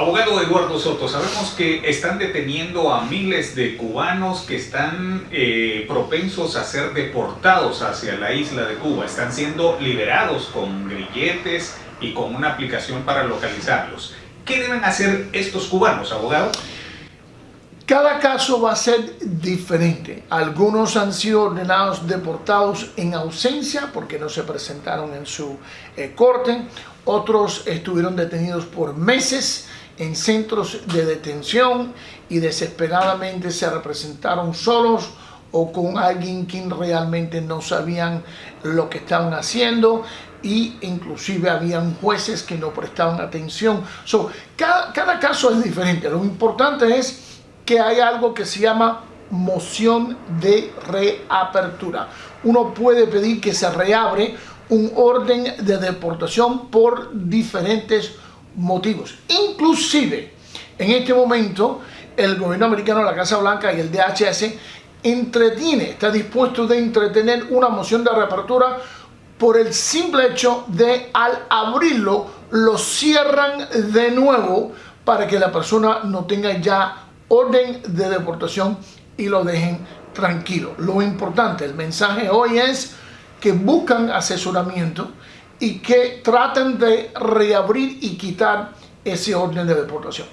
Abogado Eduardo Soto, sabemos que están deteniendo a miles de cubanos que están eh, propensos a ser deportados hacia la isla de Cuba. Están siendo liberados con grilletes y con una aplicación para localizarlos. ¿Qué deben hacer estos cubanos, abogado? Cada caso va a ser diferente. Algunos han sido ordenados deportados en ausencia porque no se presentaron en su eh, corte. Otros estuvieron detenidos por meses en centros de detención y desesperadamente se representaron solos o con alguien que realmente no sabían lo que estaban haciendo y inclusive habían jueces que no prestaban atención. So, cada, cada caso es diferente. Lo importante es que hay algo que se llama moción de reapertura. Uno puede pedir que se reabre un orden de deportación por diferentes motivos. Inclusive, en este momento, el gobierno americano, la Casa Blanca y el DHS entretiene, está dispuesto de entretener una moción de reapertura por el simple hecho de al abrirlo lo cierran de nuevo para que la persona no tenga ya orden de deportación y lo dejen tranquilo. Lo importante, el mensaje hoy es que buscan asesoramiento y que traten de reabrir y quitar ese orden de deportación.